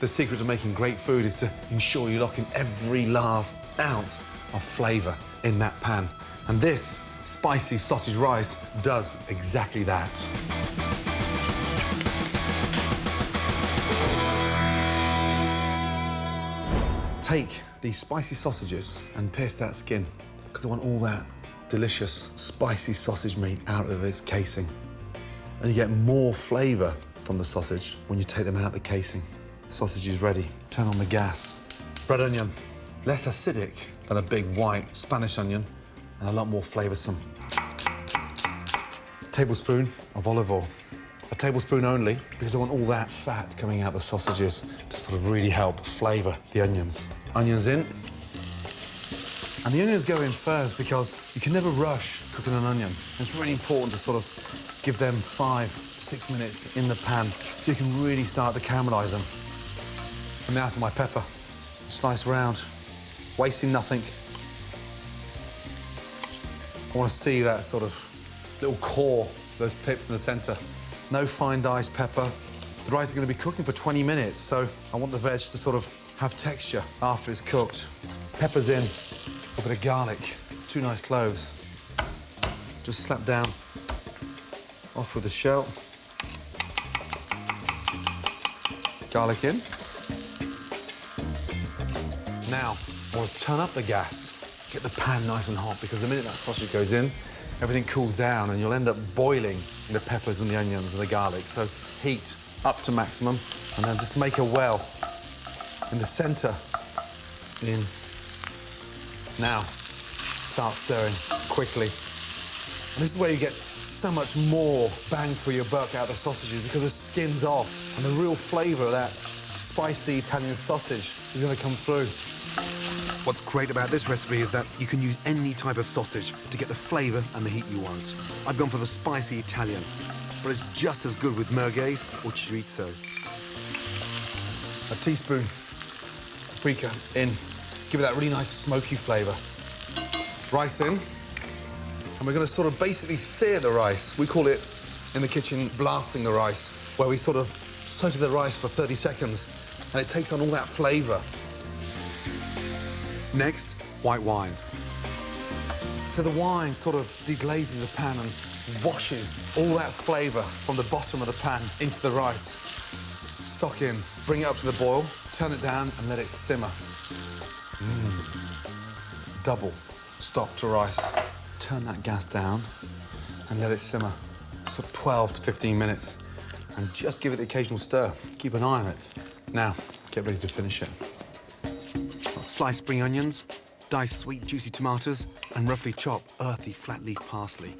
The secret to making great food is to ensure you lock in every last ounce of flavour in that pan. And this spicy sausage rice does exactly that. Take these spicy sausages and pierce that skin because I want all that delicious spicy sausage meat out of its casing. And you get more flavour from the sausage when you take them out the casing. Sausage is ready. Turn on the gas. Red onion, less acidic than a big white Spanish onion and a lot more flavoursome. A tablespoon of olive oil. A tablespoon only because I want all that fat coming out the sausages to sort of really help flavour the onions. Onions in. And the onions go in first because you can never rush cooking an onion. It's really important to sort of give them five to six minutes in the pan so you can really start to caramelise them. And now for my pepper. Slice round, wasting nothing. I want to see that sort of little core, those pips in the centre. No fine diced pepper. The rice is going to be cooking for 20 minutes, so I want the veg to sort of have texture after it's cooked. Pepper's in, a bit of garlic, two nice cloves. Just slap down, off with the shell. Garlic in. Now, I want to turn up the gas, get the pan nice and hot, because the minute that sausage goes in, everything cools down and you'll end up boiling the peppers and the onions and the garlic. So heat up to maximum and then just make a well in the centre. In. Now, start stirring quickly. And this is where you get so much more bang for your buck out of the sausages because the skin's off and the real flavour of that spicy Italian sausage is going to come through. What's great about this recipe is that you can use any type of sausage to get the flavour and the heat you want. I've gone for the spicy Italian, but it's just as good with merguez or chorizo. A teaspoon paprika in, give it that really nice smoky flavour. Rice in, and we're going to sort of basically sear the rice. We call it, in the kitchen, blasting the rice, where we sort of saute the rice for 30 seconds, and it takes on all that flavour. Next, white wine. So the wine sort of deglazes the pan and washes all that flavour from the bottom of the pan into the rice. Stock in, bring it up to the boil, turn it down and let it simmer. Mm. Double stock to rice. Turn that gas down and let it simmer. So 12 to 15 minutes. And just give it the occasional stir. Keep an eye on it. Now, get ready to finish it. Slice spring onions, dice sweet juicy tomatoes, and roughly chop earthy flat leaf parsley.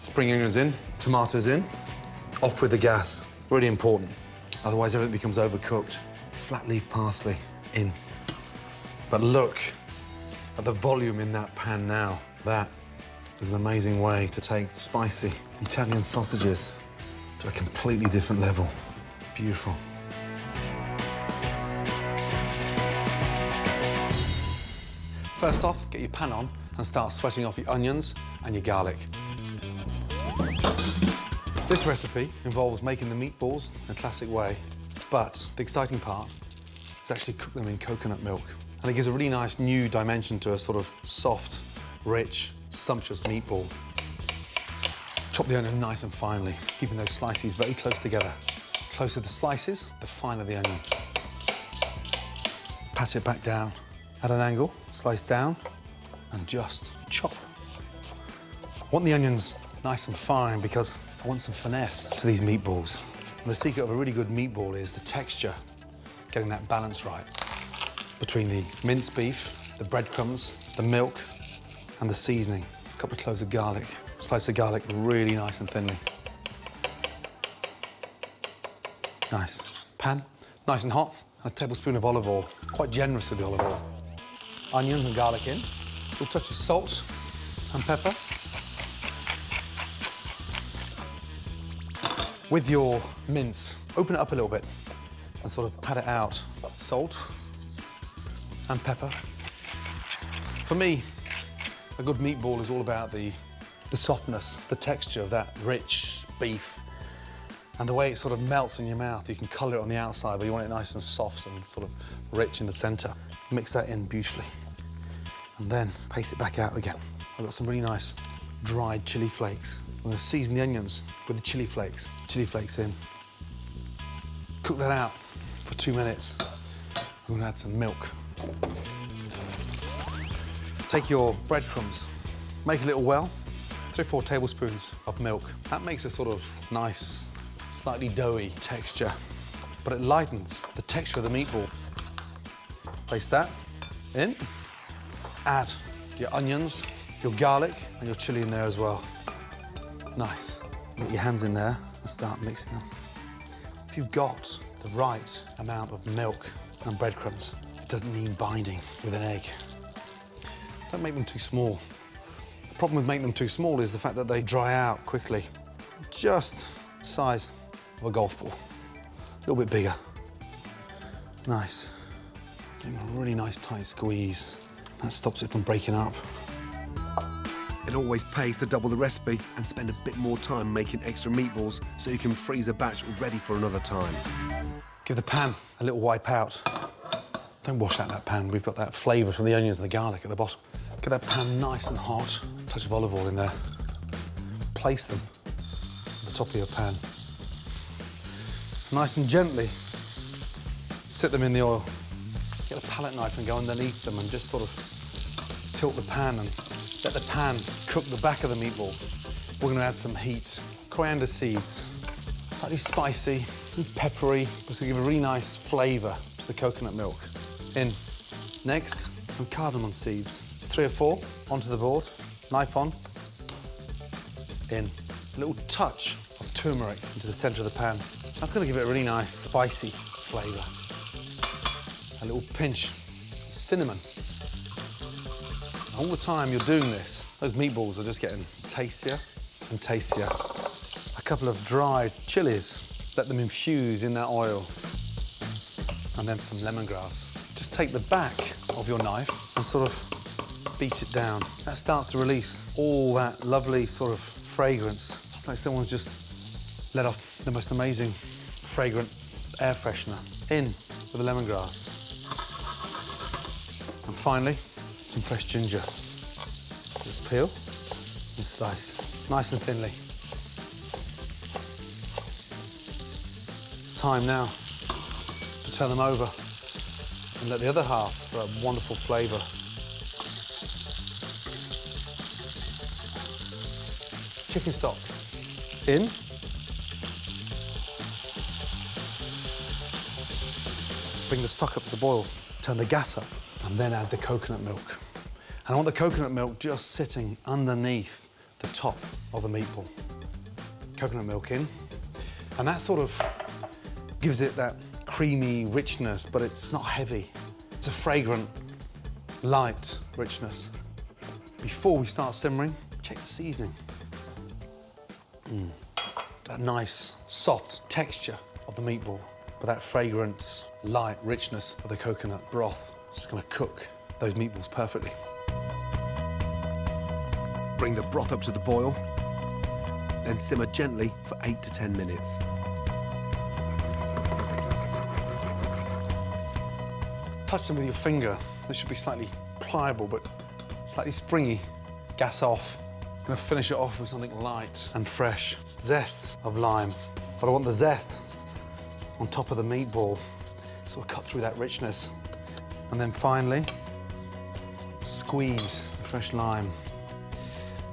Spring onions in, tomatoes in. Off with the gas. Really important. Otherwise, everything becomes overcooked. Flat leaf parsley in. But look at the volume in that pan now. That is an amazing way to take spicy Italian sausages to a completely different level. Beautiful. First off, get your pan on and start sweating off your onions and your garlic. This recipe involves making the meatballs in a classic way, but the exciting part is actually cook them in coconut milk. And it gives a really nice new dimension to a sort of soft, rich, sumptuous meatball. Chop the onion nice and finely, keeping those slices very close together. Closer the slices, the finer the onion. Pat it back down at an angle, slice down, and just chop. I want the onions nice and fine because I want some finesse to these meatballs. And the secret of a really good meatball is the texture, getting that balance right between the minced beef, the breadcrumbs, the milk, and the seasoning. A couple of cloves of garlic. Slice the garlic really nice and thinly. Nice. Pan, nice and hot, and a tablespoon of olive oil. Quite generous with the olive oil. Onions and garlic in. A little touch of salt and pepper. With your mince, open it up a little bit and sort of pat it out. Salt and pepper. For me, a good meatball is all about the, the softness, the texture of that rich beef And the way it sort of melts in your mouth, you can colour it on the outside, but you want it nice and soft and sort of rich in the centre. Mix that in beautifully. And then paste it back out again. I've got some really nice dried chili flakes. I'm to season the onions with the chili flakes. Chili flakes in. Cook that out for two minutes. I'm to add some milk. Take your breadcrumbs, make a little well, three or four tablespoons of milk. That makes a sort of nice, slightly doughy texture, but it lightens the texture of the meatball. Place that in. Add your onions, your garlic, and your chili in there as well. Nice. Get your hands in there and start mixing them. If you've got the right amount of milk and breadcrumbs, it doesn't need binding with an egg. Don't make them too small. The problem with making them too small is the fact that they dry out quickly. Just the size of a golf ball. A little bit bigger. Nice. Give them a really nice tight squeeze. That stops it from breaking up. It always pays to double the recipe and spend a bit more time making extra meatballs so you can freeze a batch ready for another time. Give the pan a little wipe out. Don't wash out that pan. We've got that flavour from the onions and the garlic at the bottom. Get that pan nice and hot. Touch of olive oil in there. Place them at the top of your pan. Nice and gently sit them in the oil. Get a palette knife and go underneath them and just sort of tilt the pan and let the pan cook the back of the meatball. We're going to add some heat. Coriander seeds, slightly spicy and peppery, just to give a really nice flavour to the coconut milk. In. Next, some cardamom seeds. Three or four onto the board, knife on. In. A little touch of turmeric into the centre of the pan. That's going to give it a really nice spicy flavour. A little pinch of cinnamon. All the time you're doing this, those meatballs are just getting tastier and tastier. A couple of dried chilies, let them infuse in that oil. And then some lemongrass. Just take the back of your knife and sort of beat it down. That starts to release all that lovely sort of fragrance. It's like someone's just let off the most amazing fragrant air freshener in with the lemongrass. And finally, some fresh ginger. Just peel and slice, nice and thinly. Time now to turn them over and let the other half for a wonderful flavour. Chicken stock in. Bring the stock up to the boil, turn the gas up, and then add the coconut milk. And I want the coconut milk just sitting underneath the top of the meatball. Coconut milk in, and that sort of gives it that creamy richness, but it's not heavy. It's a fragrant, light richness. Before we start simmering, check the seasoning. Mm. That nice, soft texture of the meatball, but that fragrant, light richness of the coconut broth. It's gonna cook those meatballs perfectly. Bring the broth up to the boil, then simmer gently for eight to 10 minutes. Touch them with your finger. They should be slightly pliable, but slightly springy. Gas off. Gonna finish it off with something light and fresh. Zest of lime. But I want the zest on top of the meatball, sort of cut through that richness. And then finally, squeeze the fresh lime.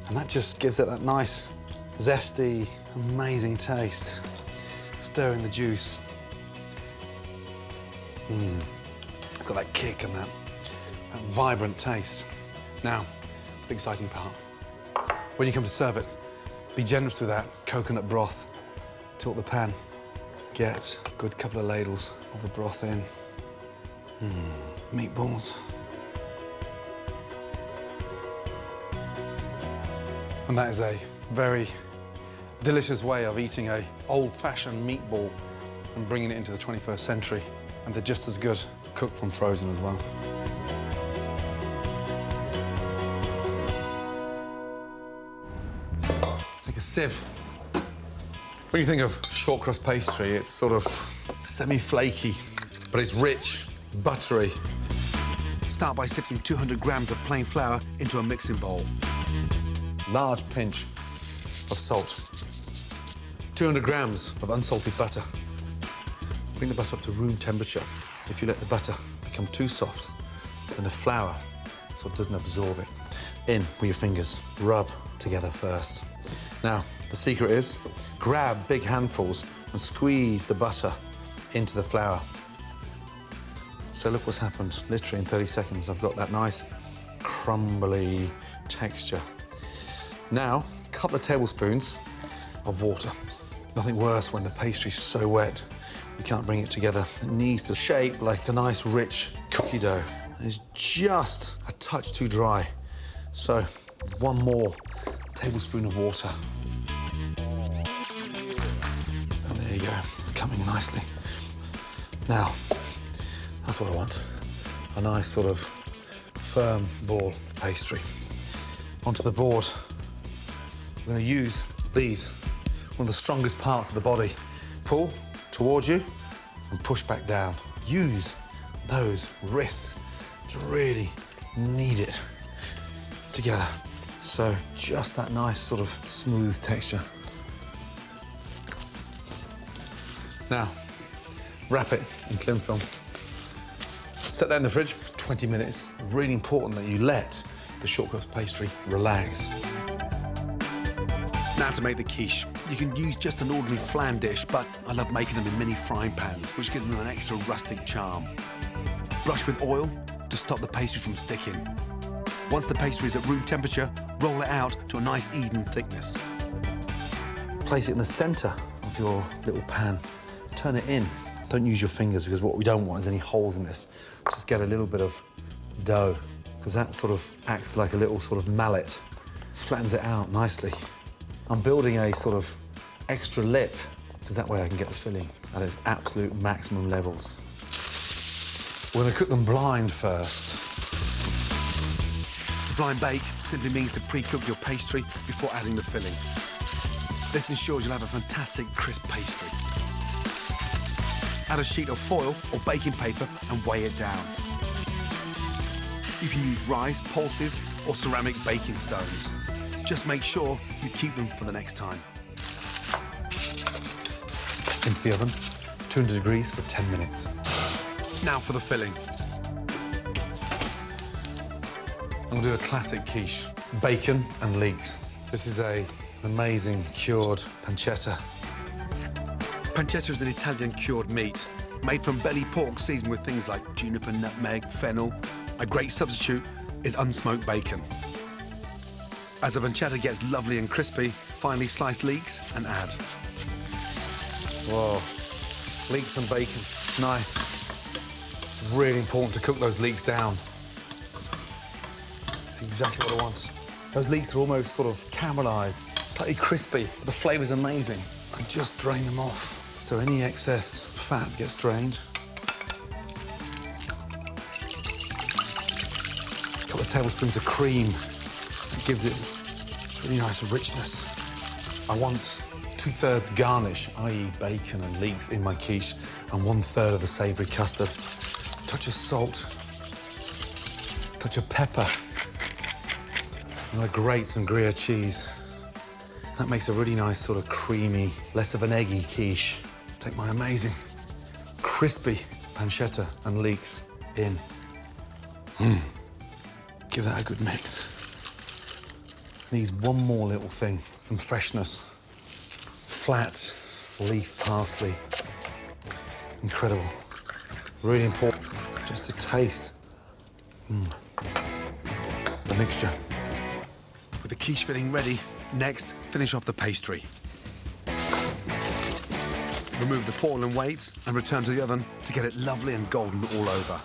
And that just gives it that nice, zesty, amazing taste. Stir in the juice. Mmm. It's got that kick and that, that vibrant taste. Now, the exciting part. When you come to serve it, be generous with that coconut broth. Tilt the pan. Get a good couple of ladles of the broth in. Mmm, meatballs. And that is a very delicious way of eating a old-fashioned meatball and bringing it into the 21st century. And they're just as good cooked from frozen as well. Take a sieve. When you think of short crust pastry, it's sort of semi-flaky, but it's rich, buttery. Start by sifting 200 grams of plain flour into a mixing bowl. Large pinch of salt. 200 grams of unsalted butter. Bring the butter up to room temperature. If you let the butter become too soft, then the flour sort of doesn't absorb it. In with your fingers, rub together first. Now, the secret is grab big handfuls and squeeze the butter into the flour. So look what's happened. Literally in 30 seconds, I've got that nice crumbly texture. Now, a couple of tablespoons of water. Nothing worse when the pastry's so wet, you can't bring it together. It needs to shape like a nice, rich cookie dough. It's just a touch too dry. So, one more tablespoon of water. And there you go, it's coming nicely. Now, that's what I want. A nice sort of firm ball of pastry. Onto the board, we're going to use these, one of the strongest parts of the body. Pull towards you and push back down. Use those wrists to really knead it together. So just that nice sort of smooth texture. Now, wrap it in cling film. Set that in the fridge for 20 minutes. Really important that you let the short crust pastry relax. Now to make the quiche. You can use just an ordinary flan dish, but I love making them in mini frying pans, which gives them an extra rustic charm. Brush with oil to stop the pastry from sticking. Once the pastry is at room temperature, roll it out to a nice even thickness. Place it in the center of your little pan. Turn it in. Don't use your fingers because what we don't want is any holes in this. Just get a little bit of dough because that sort of acts like a little sort of mallet. Flattens it out nicely. I'm building a sort of extra lip because that way I can get the filling at its absolute maximum levels. We're to cook them blind first. To blind bake simply means to pre-cook your pastry before adding the filling. This ensures you'll have a fantastic crisp pastry. Add a sheet of foil or baking paper and weigh it down. You can use rice, pulses, or ceramic baking stones. Just make sure you keep them for the next time. Into the oven, 200 degrees for 10 minutes. Now for the filling. I'm gonna do a classic quiche, bacon and leeks. This is a, an amazing cured pancetta. Pancetta is an Italian cured meat, made from belly pork seasoned with things like juniper, nutmeg, fennel. A great substitute is unsmoked bacon. As the pancetta gets lovely and crispy, finely sliced leeks and add. Whoa, leeks and bacon, nice. Really important to cook those leeks down. That's exactly what I want. Those leeks are almost sort of caramelized, slightly crispy. The flavor's amazing. I just drain them off. So any excess fat gets drained. A couple of tablespoons of cream. Gives it this really nice richness. I want two-thirds garnish, i.e. bacon and leeks in my quiche, and one-third of the savoury custard. Touch of salt, touch of pepper. Gonna grate some Gruyere cheese. That makes a really nice sort of creamy, less of an eggy quiche. Take my amazing, crispy pancetta and leeks in. Mm. Give that a good mix. Needs one more little thing, some freshness. Flat leaf parsley. Incredible. Really important, just to taste mm. the mixture. With the quiche filling ready, next, finish off the pastry. Remove the foil and weights and return to the oven to get it lovely and golden all over.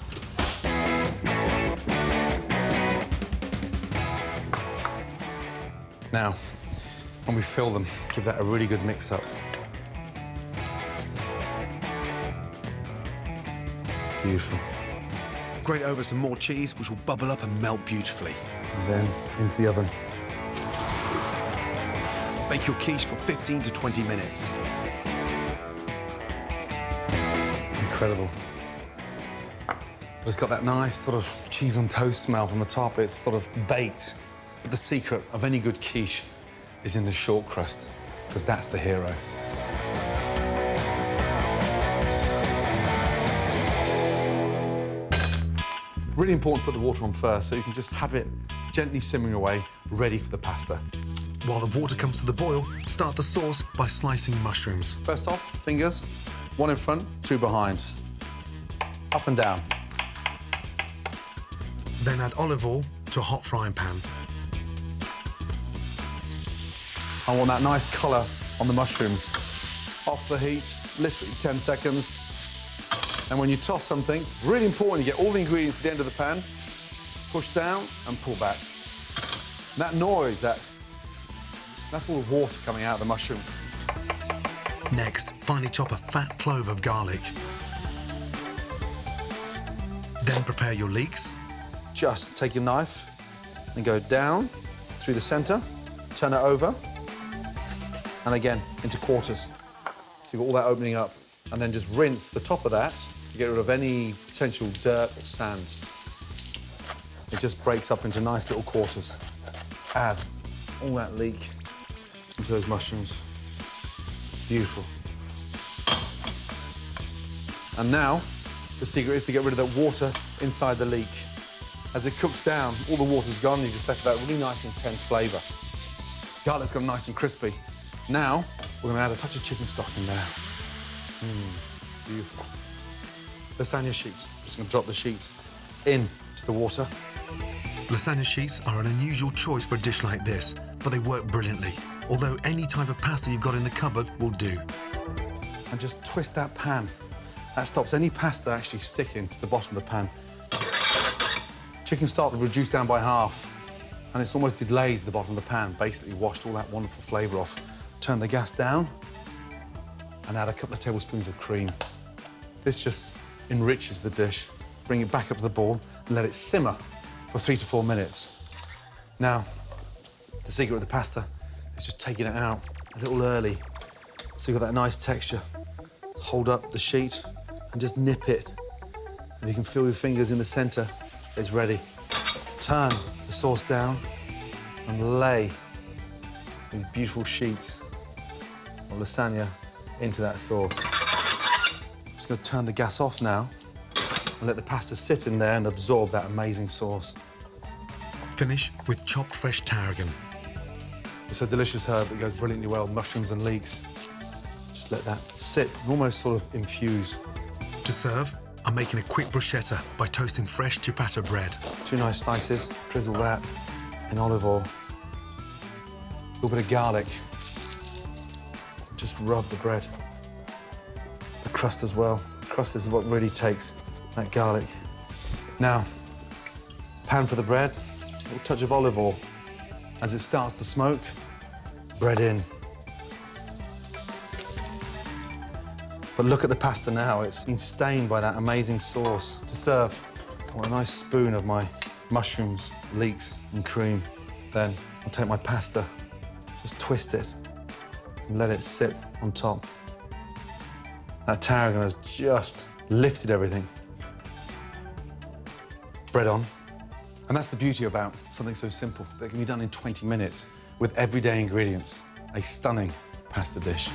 Now, when we fill them, give that a really good mix up. Beautiful. Grate over some more cheese, which will bubble up and melt beautifully. And then into the oven. Bake your quiche for 15 to 20 minutes. Incredible. It's got that nice sort of cheese on toast smell from the top. It's sort of baked. But the secret of any good quiche is in the short crust, because that's the hero. Really important to put the water on first, so you can just have it gently simmering away, ready for the pasta. While the water comes to the boil, start the sauce by slicing mushrooms. First off, fingers, one in front, two behind. Up and down. Then add olive oil to a hot frying pan. I want that nice colour on the mushrooms. Off the heat, literally 10 seconds. And when you toss something, really important, you get all the ingredients at the end of the pan, push down and pull back. And that noise, that's, that's all the water coming out of the mushrooms. Next, finely chop a fat clove of garlic. Then prepare your leeks. Just take your knife and go down through the centre, turn it over, and again into quarters. So you've got all that opening up, and then just rinse the top of that to get rid of any potential dirt or sand. It just breaks up into nice little quarters. Add all that leek into those mushrooms. Beautiful. And now, the secret is to get rid of that water inside the leek. As it cooks down, all the water's gone, you just left that really nice intense flavour. Garlic's gone nice and crispy. Now, we're gonna add a touch of chicken stock in there. Mmm, beautiful. Lasagna sheets. Just gonna drop the sheets in into the water. Lasagna sheets are an unusual choice for a dish like this, but they work brilliantly. Although any type of pasta you've got in the cupboard will do. and just twist that pan. That stops any pasta actually sticking to the bottom of the pan. Chicken stock reduced down by half, and it's almost deglaze the bottom of the pan, basically washed all that wonderful flavour off. Turn the gas down and add a couple of tablespoons of cream. This just enriches the dish. Bring it back up to the bowl and let it simmer for three to four minutes. Now, the secret of the pasta is just taking it out a little early so you've got that nice texture. Hold up the sheet and just nip it. And you can feel your fingers in the center. It's ready. Turn the sauce down and lay these beautiful sheets lasagna into that sauce. just gonna turn the gas off now and let the pasta sit in there and absorb that amazing sauce. Finish with chopped fresh tarragon. It's a delicious herb that goes brilliantly well with mushrooms and leeks. Just let that sit and almost sort of infuse. To serve, I'm making a quick bruschetta by toasting fresh ciabatta bread. Two nice slices, drizzle that in olive oil. A little bit of garlic. Just rub the bread. The crust as well. The crust is what really takes that garlic. Now, pan for the bread, a little touch of olive oil. As it starts to smoke, bread in. But look at the pasta now. It's been stained by that amazing sauce. To serve, I want a nice spoon of my mushrooms, leeks, and cream. Then I'll take my pasta, just twist it, and let it sit on top. That tarragon has just lifted everything. Bread on. And that's the beauty about something so simple that can be done in 20 minutes with everyday ingredients. A stunning pasta dish.